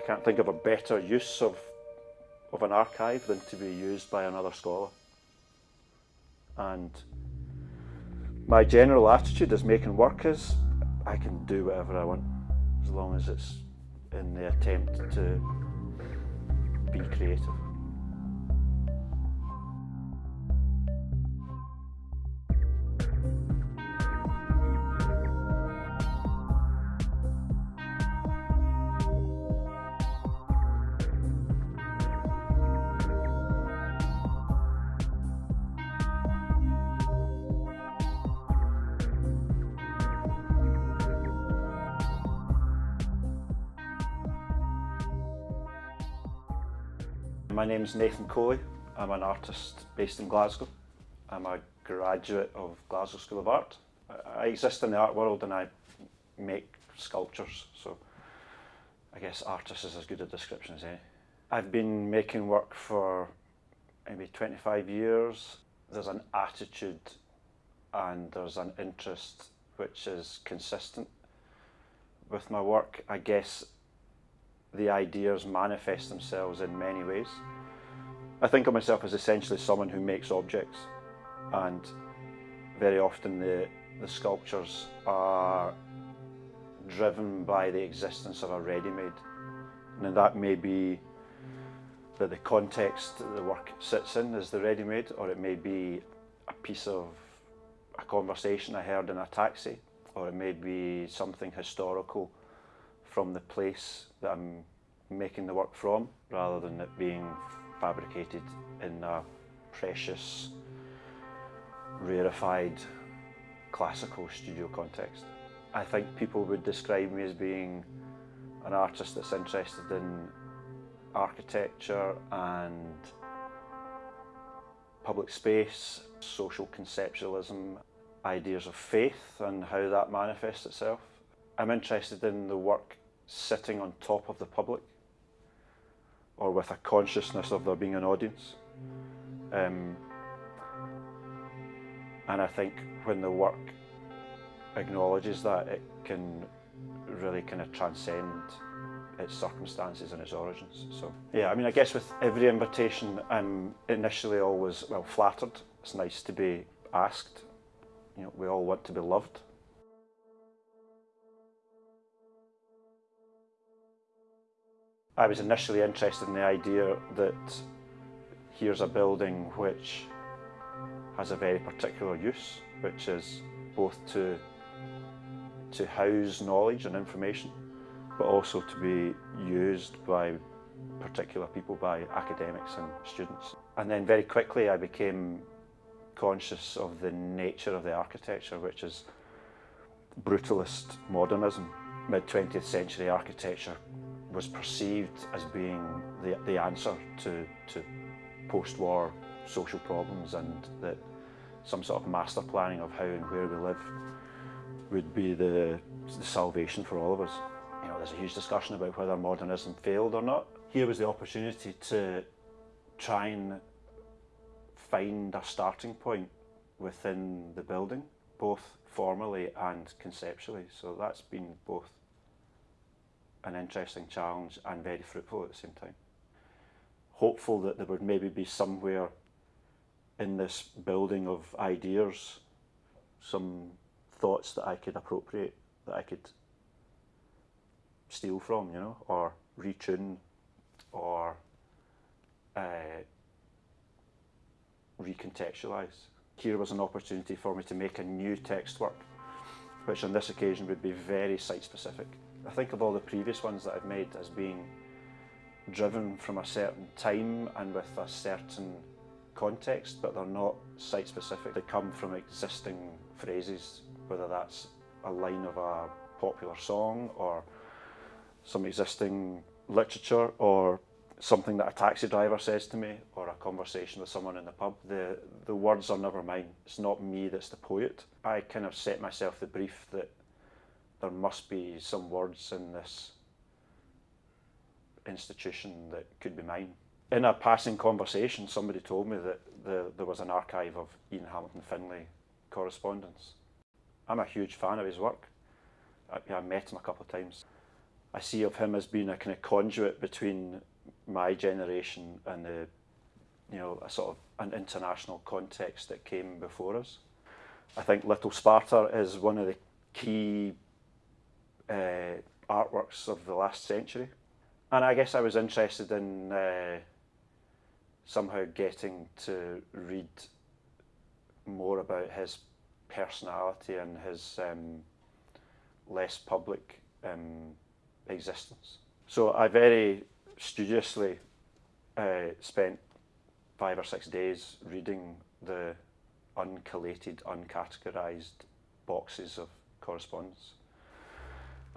I can't think of a better use of, of an archive than to be used by another scholar. And my general attitude as making work is I can do whatever I want as long as it's in the attempt to be creative. My name is Nathan Coley. I'm an artist based in Glasgow. I'm a graduate of Glasgow School of Art. I exist in the art world and I make sculptures, so I guess artist is as good a description as any. I've been making work for maybe 25 years. There's an attitude and there's an interest which is consistent with my work. I guess the ideas manifest themselves in many ways. I think of myself as essentially someone who makes objects and very often the, the sculptures are driven by the existence of a ready-made and that may be that the context that the work sits in is the ready-made or it may be a piece of a conversation I heard in a taxi or it may be something historical from the place that I'm making the work from rather than it being fabricated in a precious, rarefied, classical studio context. I think people would describe me as being an artist that's interested in architecture and public space, social conceptualism, ideas of faith and how that manifests itself. I'm interested in the work sitting on top of the public or with a consciousness of there being an audience. Um, and I think when the work acknowledges that, it can really kind of transcend its circumstances and its origins. So yeah, I mean, I guess with every invitation, I'm initially always, well, flattered. It's nice to be asked. You know, we all want to be loved. I was initially interested in the idea that here's a building which has a very particular use, which is both to, to house knowledge and information, but also to be used by particular people, by academics and students. And then very quickly I became conscious of the nature of the architecture, which is brutalist modernism. Mid-20th century architecture was perceived as being the, the answer to, to post-war social problems and that some sort of master planning of how and where we live would be the, the salvation for all of us. You know, there's a huge discussion about whether modernism failed or not. Here was the opportunity to try and find a starting point within the building, both formally and conceptually. So that's been both an interesting challenge and very fruitful at the same time. Hopeful that there would maybe be somewhere in this building of ideas some thoughts that I could appropriate, that I could steal from, you know, or retune or uh, recontextualise. Here was an opportunity for me to make a new text work, which on this occasion would be very site specific. I think of all the previous ones that I've made as being driven from a certain time and with a certain context, but they're not site specific. They come from existing phrases, whether that's a line of a popular song or some existing literature or something that a taxi driver says to me or a conversation with someone in the pub. The, the words are never mine. It's not me that's the poet. I kind of set myself the brief that there must be some words in this institution that could be mine. In a passing conversation, somebody told me that the, there was an archive of Ian Hamilton Finlay correspondence. I'm a huge fan of his work. I, I met him a couple of times. I see of him as being a kind of conduit between my generation and the, you know, a sort of an international context that came before us. I think Little Sparta is one of the key uh, artworks of the last century. And I guess I was interested in uh, somehow getting to read more about his personality and his um, less public um, existence. So I very studiously uh, spent five or six days reading the uncollated, uncategorised boxes of correspondence.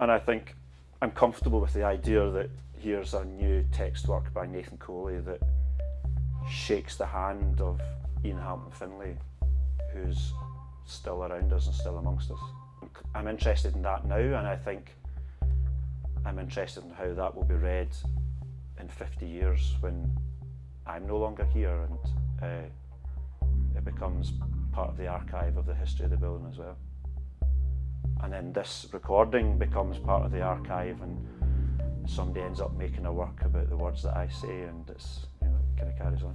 And I think I'm comfortable with the idea that here's a new text work by Nathan Coley that shakes the hand of Ian Hamilton Finlay, who's still around us and still amongst us. I'm interested in that now, and I think I'm interested in how that will be read in 50 years when I'm no longer here and uh, it becomes part of the archive of the history of the building as well. and then this recording becomes part of the archive and somebody ends up making a work about the words that I say and it's you know, it kind of carries on.